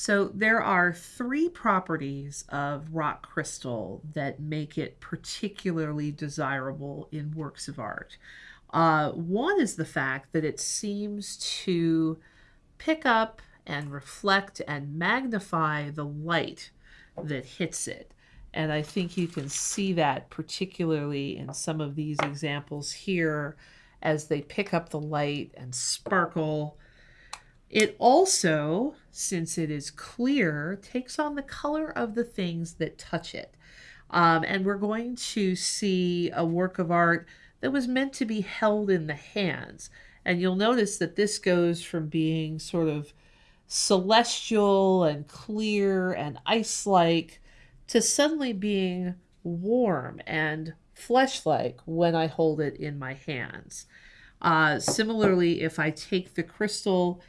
So there are three properties of rock crystal that make it particularly desirable in works of art. Uh, one is the fact that it seems to pick up and reflect and magnify the light that hits it. And I think you can see that particularly in some of these examples here as they pick up the light and sparkle it also, since it is clear, takes on the color of the things that touch it. Um, and we're going to see a work of art that was meant to be held in the hands. And you'll notice that this goes from being sort of celestial and clear and ice like to suddenly being warm and flesh like when I hold it in my hands. Uh, similarly, if I take the crystal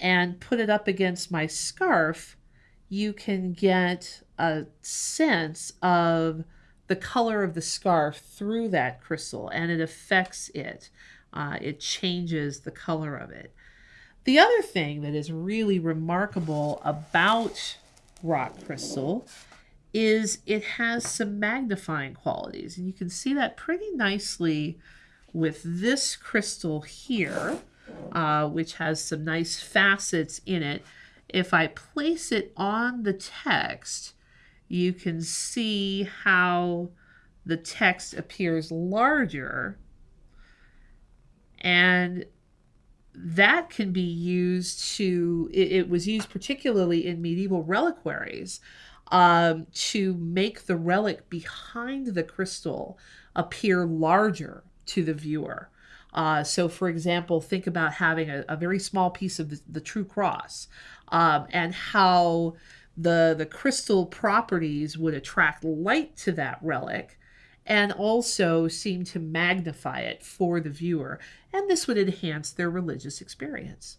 and put it up against my scarf, you can get a sense of the color of the scarf through that crystal and it affects it. Uh, it changes the color of it. The other thing that is really remarkable about rock crystal is it has some magnifying qualities. And you can see that pretty nicely with this crystal here uh, which has some nice facets in it. If I place it on the text, you can see how the text appears larger and that can be used to it, it, was used particularly in medieval reliquaries um, to make the relic behind the crystal appear larger to the viewer uh, so, for example, think about having a, a very small piece of the, the true cross um, and how the, the crystal properties would attract light to that relic and also seem to magnify it for the viewer. And this would enhance their religious experience.